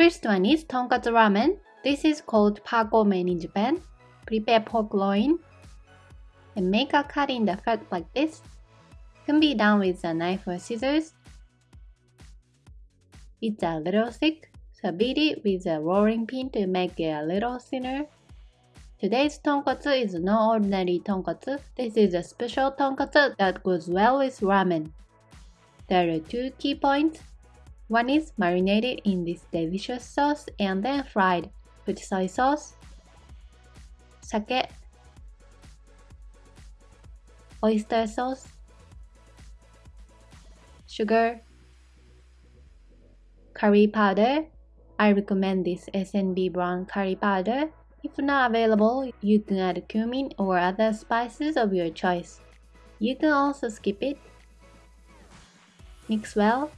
First one is tonkatsu ramen. This is called pagomen in Japan. Prepare pork loin and make a cut in the fat like this. Can be done with a knife or scissors. It's a little thick, so beat it with a rolling pin to make it a little thinner. Today's tonkatsu is no ordinary tonkatsu. This is a special tonkatsu that goes well with ramen. There are two key points. One is marinated in this delicious sauce and then fried with soy sauce, sake, oyster sauce, sugar, curry powder. I recommend this S&B brown curry powder. If not available, you can add cumin or other spices of your choice. You can also skip it. Mix well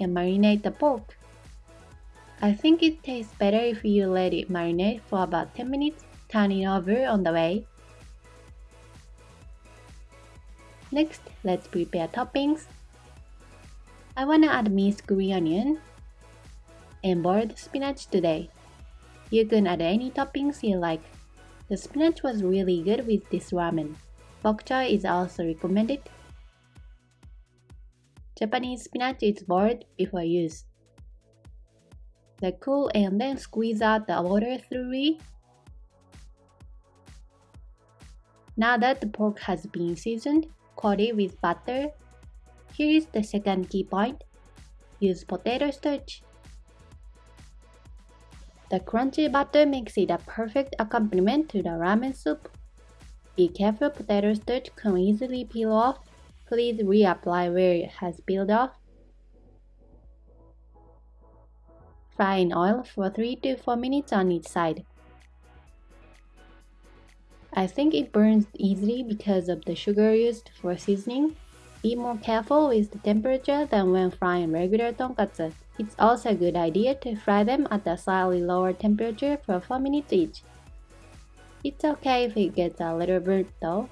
and marinate the pork. I think it tastes better if you let it marinate for about 10 minutes, turning over on the way. Next, let's prepare toppings. I wanna add minced green onion and boiled spinach today. You can add any toppings you like. The spinach was really good with this ramen. Bok choy is also recommended. Japanese spinach is boiled before use. Let cool and then squeeze out the water through it. Now that the pork has been seasoned, coat it with butter. Here is the second key point. Use potato starch. The crunchy butter makes it a perfect accompaniment to the ramen soup. Be careful potato starch can easily peel off. Please reapply where it has peeled off. Fry in oil for 3 to 4 minutes on each side. I think it burns easily because of the sugar used for seasoning. Be more careful with the temperature than when frying regular tonkatsu. It's also a good idea to fry them at a slightly lower temperature for 4 minutes each. It's okay if it gets a little burnt though.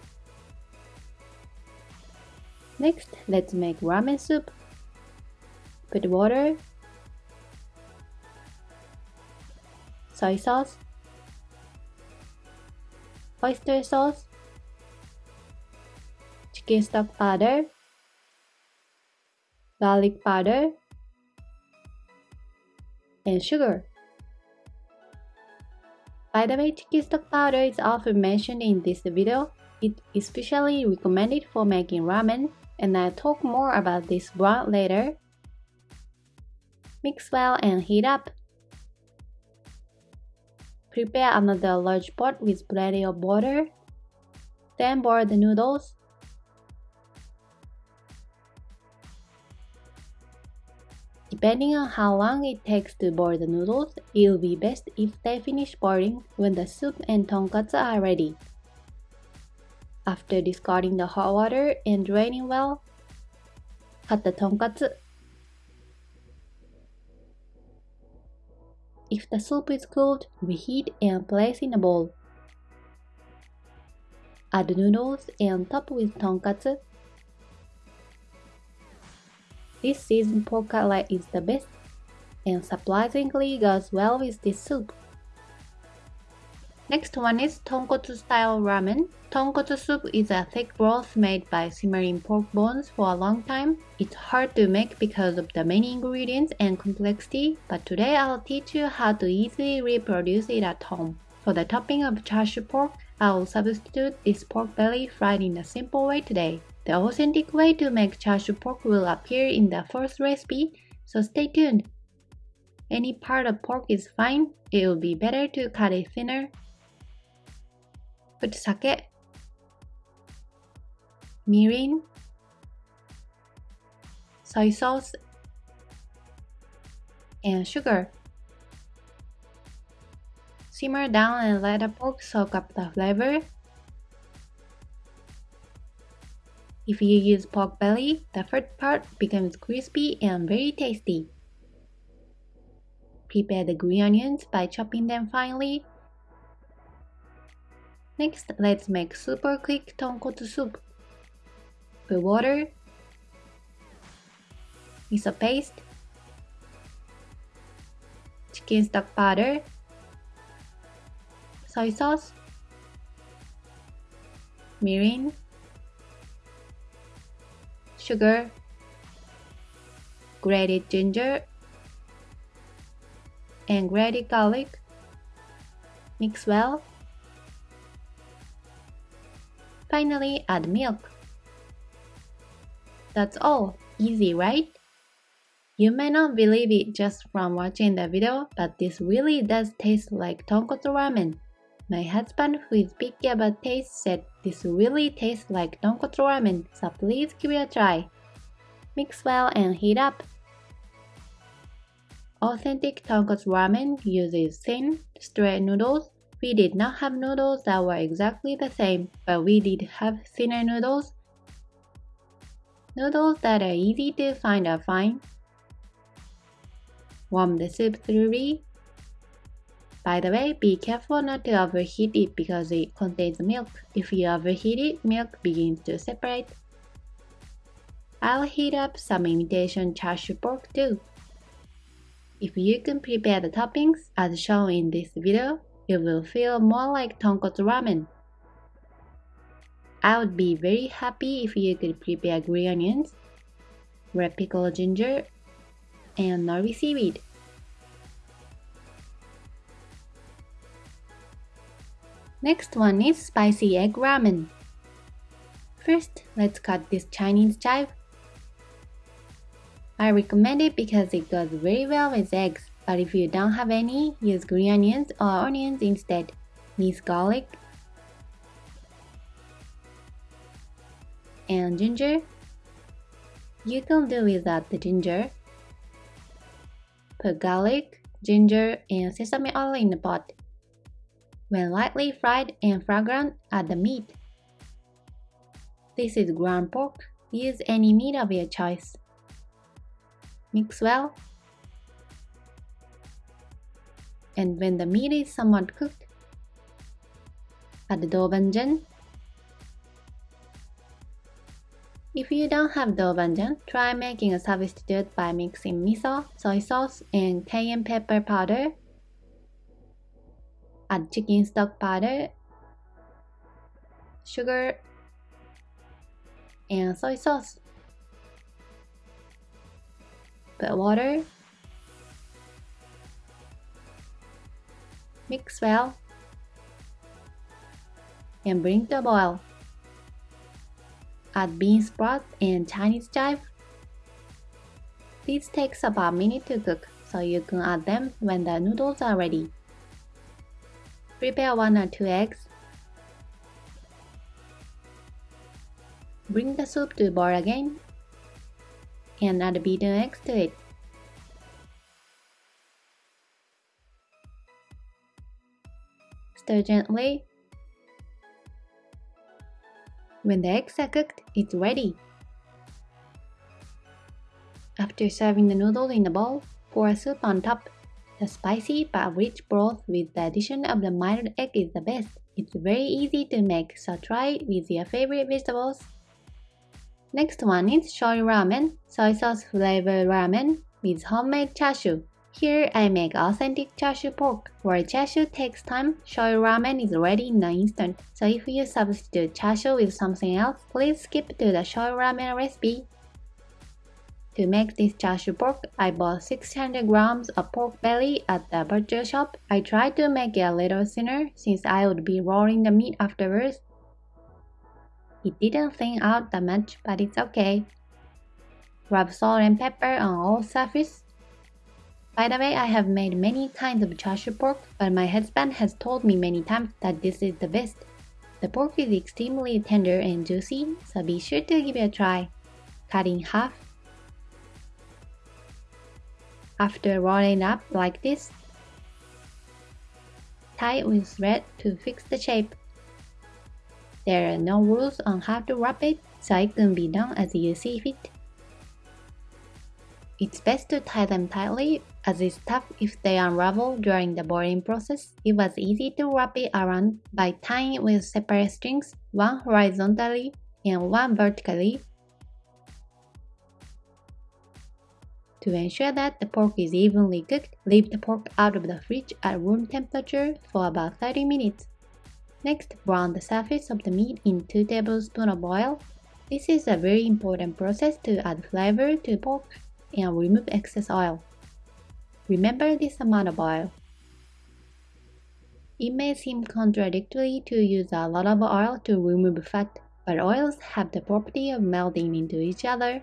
Next, let's make ramen soup. Put water, soy sauce, oyster sauce, chicken stock powder, garlic powder, and sugar. By the way, chicken stock powder is often mentioned in this video. It is especially recommended for making ramen, and I'll talk more about this broth later. Mix well and heat up. Prepare another large pot with plenty of water. Then boil the noodles. Depending on how long it takes to boil the noodles, it will be best if they finish boiling when the soup and tonkatsu are ready. After discarding the hot water and draining well, cut the tonkatsu. If the soup is cooled, reheat and place in a bowl. Add noodles and top with tonkatsu. This seasoned pork cutlet is the best and surprisingly goes well with this soup. Next one is tonkotsu style ramen. Tonkotsu soup is a thick broth made by simmering pork bones for a long time. It's hard to make because of the many ingredients and complexity, but today I'll teach you how to easily reproduce it at home. For the topping of chashu pork, I will substitute this pork belly fried in a simple way today. The authentic way to make chashu pork will appear in the first recipe, so stay tuned. Any part of pork is fine, it will be better to cut it thinner. Put sake, mirin, soy sauce, and sugar. Simmer down and let the pork soak up the flavor. If you use pork belly, the first part becomes crispy and very tasty. Prepare the green onions by chopping them finely. Next, let's make super quick tonkotsu soup. Put water, miso paste, chicken stock powder, soy sauce, mirin, sugar, grated ginger, and grated garlic. Mix well. Finally, add milk. That's all. Easy, right? You may not believe it just from watching the video, but this really does taste like tonkotsu ramen. My husband, who is picky about taste, said this really tastes like tonkotsu ramen, so please give it a try. Mix well and heat up. Authentic tonkotsu ramen uses thin, straight noodles. We did not have noodles that were exactly the same, but we did have thinner noodles. Noodles that are easy to find are fine. Warm the soup thoroughly. By the way, be careful not to overheat it because it contains milk. If you overheat it, milk begins to separate. I'll heat up some imitation chashu pork too. If you can prepare the toppings as shown in this video, it will feel more like tonkotsu ramen. I would be very happy if you could prepare green onions, red pickled ginger, and nori seaweed. Next one is spicy egg ramen. First, let's cut this Chinese chive. I recommend it because it goes very well with eggs, but if you don't have any, use green onions or onions instead. Minced garlic and ginger. You can do without the ginger. Put garlic, ginger, and sesame oil in the pot. When lightly fried and fragrant, add the meat. This is ground pork. Use any meat of your choice. Mix well. And when the meat is somewhat cooked, add the doubanjiang. If you don't have doubanjiang, try making a substitute by mixing miso, soy sauce, and cayenne pepper powder add chicken stock powder, sugar, and soy sauce. Put water, mix well, and bring to a boil. Add bean sprout and Chinese chive. This takes about a minute to cook, so you can add them when the noodles are ready. Prepare 1 or 2 eggs. Bring the soup to boil again and add beaten eggs to it. Gently. When the eggs are cooked, it's ready. After serving the noodles in the bowl, pour a soup on top the spicy but rich broth with the addition of the mild egg is the best. It's very easy to make, so try it with your favorite vegetables. Next one is shoyu ramen, soy sauce flavored ramen with homemade chashu. Here I make authentic chashu pork. Where chashu takes time, shoyu ramen is ready in an instant. So if you substitute chashu with something else, please skip to the shoyu ramen recipe. To make this chashu pork, I bought 600 grams of pork belly at the butcher shop. I tried to make it a little thinner since I would be rolling the meat afterwards. It didn't thin out that much, but it's okay. Rub salt and pepper on all surface. By the way, I have made many kinds of chashu pork, but my husband has told me many times that this is the best. The pork is extremely tender and juicy, so be sure to give it a try. Cut in half after rolling up like this, tie it with thread to fix the shape. There are no rules on how to wrap it, so it can be done as you see fit. It's best to tie them tightly as it's tough if they unravel during the boiling process. It was easy to wrap it around by tying it with separate strings, one horizontally and one vertically To ensure that the pork is evenly cooked, leave the pork out of the fridge at room temperature for about 30 minutes. Next, brown the surface of the meat in 2 tablespoons of oil. This is a very important process to add flavor to pork and remove excess oil. Remember this amount of oil. It may seem contradictory to use a lot of oil to remove fat, but oils have the property of melting into each other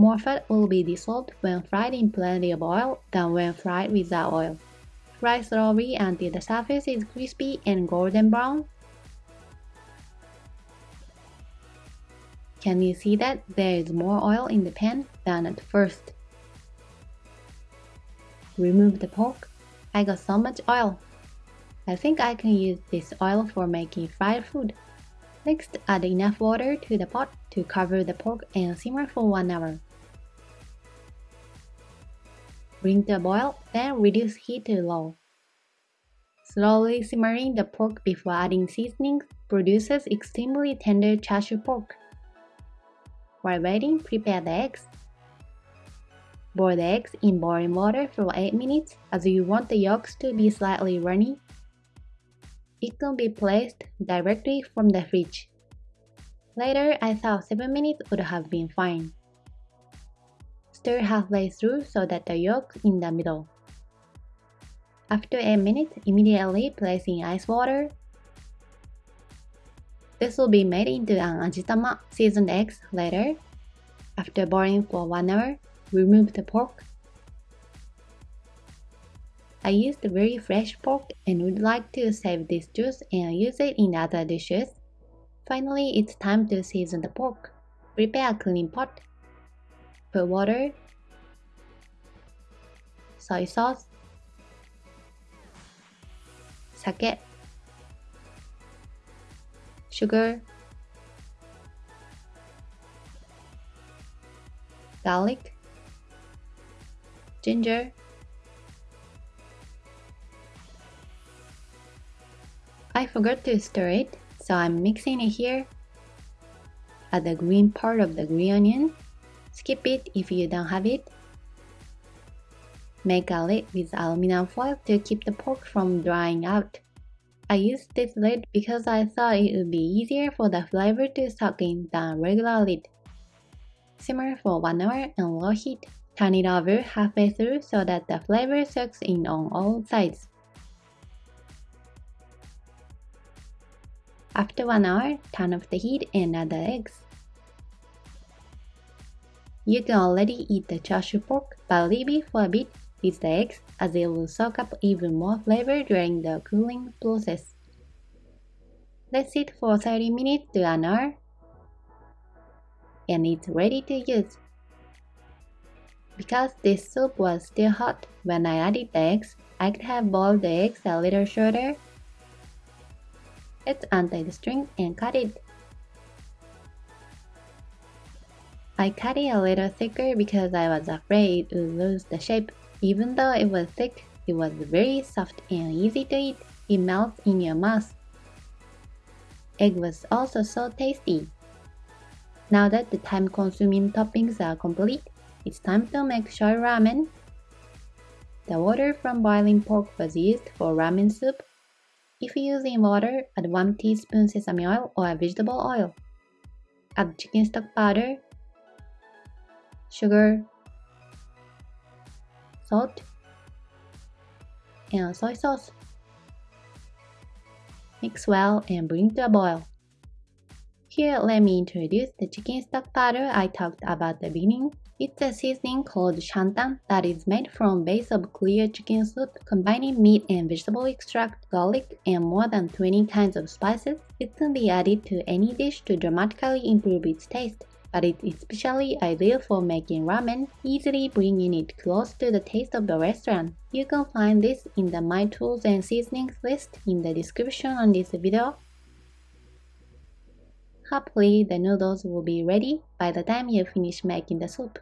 more fat will be dissolved when fried in plenty of oil than when fried without oil. Fry slowly until the surface is crispy and golden brown. Can you see that there is more oil in the pan than at first? Remove the pork. I got so much oil. I think I can use this oil for making fried food. Next, add enough water to the pot to cover the pork and simmer for 1 hour. Bring to a boil, then reduce heat to low. Slowly simmering the pork before adding seasonings produces extremely tender char siu pork. While waiting, prepare the eggs. Boil the eggs in boiling water for 8 minutes as you want the yolks to be slightly runny. It can be placed directly from the fridge. Later, I thought 7 minutes would have been fine. Stir halfway through so that the yolk in the middle. After 8 minutes, immediately place in ice water. This will be made into an ajitama seasoned eggs later. After boiling for 1 hour, remove the pork. I used very fresh pork and would like to save this juice and use it in other dishes. Finally, it's time to season the pork. Prepare a clean pot put water, soy sauce, sake, sugar, garlic, ginger, I forgot to stir it, so I'm mixing it here. Add the green part of the green onion Skip it if you don't have it. Make a lid with aluminum foil to keep the pork from drying out. I used this lid because I thought it would be easier for the flavor to soak in than regular lid. Simmer for 1 hour on low heat. Turn it over halfway through so that the flavor soaks in on all sides. After 1 hour, turn off the heat and add the eggs. You can already eat the chashu pork, but leave it for a bit with the eggs as it will soak up even more flavor during the cooling process. Let it for 30 minutes to an hour and it's ready to use. Because this soup was still hot when I added the eggs, I could have boiled the eggs a little shorter. Let's untie the string and cut it. I cut it a little thicker because I was afraid it would lose the shape. Even though it was thick, it was very soft and easy to eat. It melts in your mouth. Egg was also so tasty. Now that the time-consuming toppings are complete, it's time to make soy ramen. The water from boiling pork was used for ramen soup. If using water, add 1 teaspoon sesame oil or vegetable oil. Add chicken stock powder, sugar, salt, and soy sauce. Mix well and bring to a boil. Here, let me introduce the chicken stock powder I talked about at the beginning. It's a seasoning called shantan that is made from base of clear chicken soup, combining meat and vegetable extract, garlic, and more than 20 kinds of spices. It can be added to any dish to dramatically improve its taste but it's especially ideal for making ramen, easily bringing it close to the taste of the restaurant. You can find this in the My Tools and Seasonings list in the description on this video. Hopefully the noodles will be ready by the time you finish making the soup.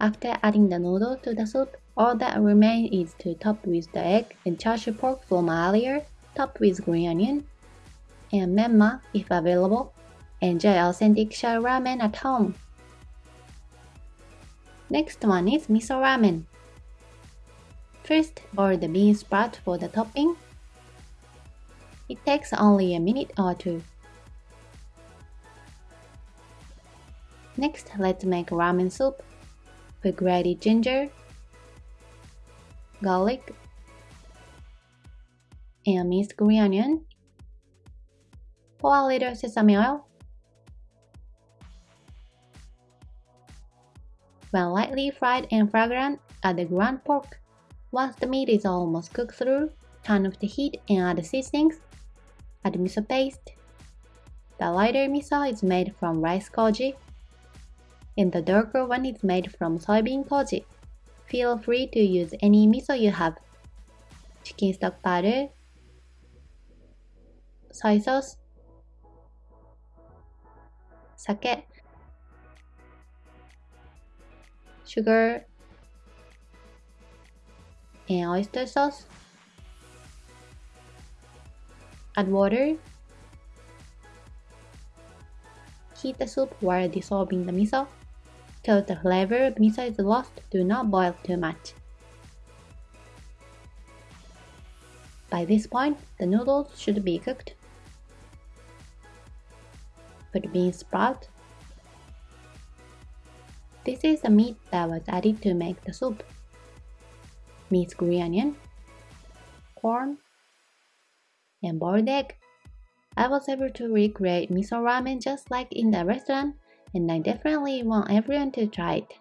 After adding the noodle to the soup, all that remains is to top with the egg and char siu pork from earlier, top with green onion, and menma if available, Enjoy authentic shoyu ramen at home. Next one is miso ramen. First, boil the bean sprout for the topping. It takes only a minute or two. Next, let's make ramen soup. Put grated ginger, garlic, and minced green onion. Pour a little sesame oil. When lightly fried and fragrant, add the ground pork. Once the meat is almost cooked through, turn off the heat and add the seasonings. Add miso paste. The lighter miso is made from rice koji, and the darker one is made from soybean koji. Feel free to use any miso you have. Chicken stock powder, soy sauce, sake, sugar, and oyster sauce. Add water. Heat the soup while dissolving the miso. Till the flavor of miso is lost, do not boil too much. By this point, the noodles should be cooked. Put bean sprout. This is the meat that was added to make the soup. Minced green onion, corn, and boiled egg. I was able to recreate miso ramen just like in the restaurant, and I definitely want everyone to try it.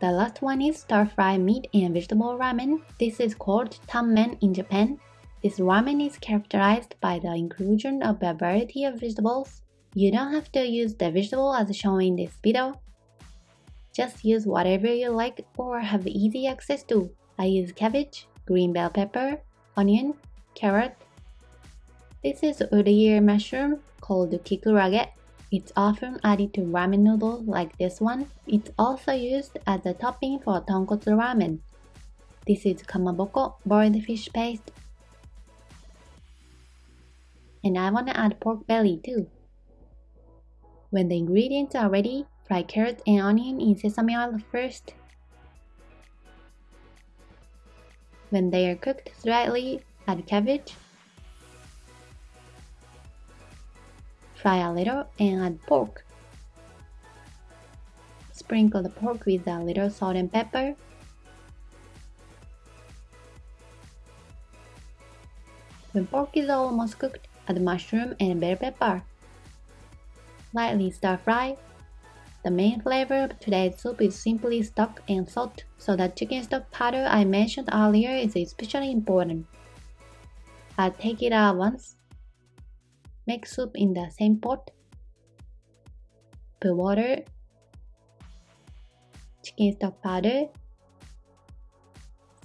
The last one is stir-fried meat and vegetable ramen. This is called tanmen in Japan. This ramen is characterized by the inclusion of a variety of vegetables. You don't have to use the vegetable as shown in this video. Just use whatever you like or have easy access to. I use cabbage, green bell pepper, onion, carrot. This is ear mushroom called kikurage. It's often added to ramen noodles like this one. It's also used as a topping for tonkotsu ramen. This is kamaboko, boiled fish paste. And I wanna add pork belly too. When the ingredients are ready, fry carrot and onion in sesame oil first. When they are cooked slightly, add cabbage, Fry a little and add pork. Sprinkle the pork with a little salt and pepper. When pork is almost cooked, add mushroom and bell pepper. Lightly stir fry. The main flavor of today's soup is simply stock and salt, so the chicken stock powder I mentioned earlier is especially important. I'll take it out once Make soup in the same pot. Put water, chicken stock powder,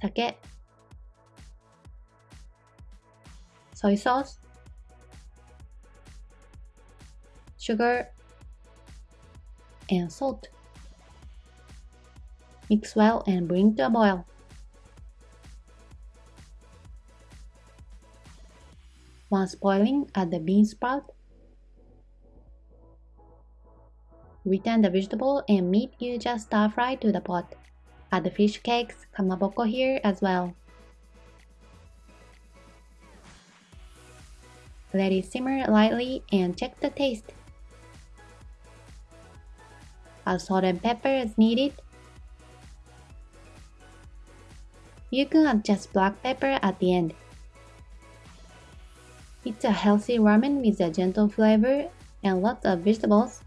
sake, soy sauce, sugar, and salt. Mix well and bring to a boil. Once boiling, add the bean sprout. Return the vegetable and meat you just stir fry to the pot. Add the fish cakes, kamaboko here as well. Let it simmer lightly and check the taste. Salt and pepper as needed. You can add just black pepper at the end. It's a healthy ramen with a gentle flavor and lots of vegetables.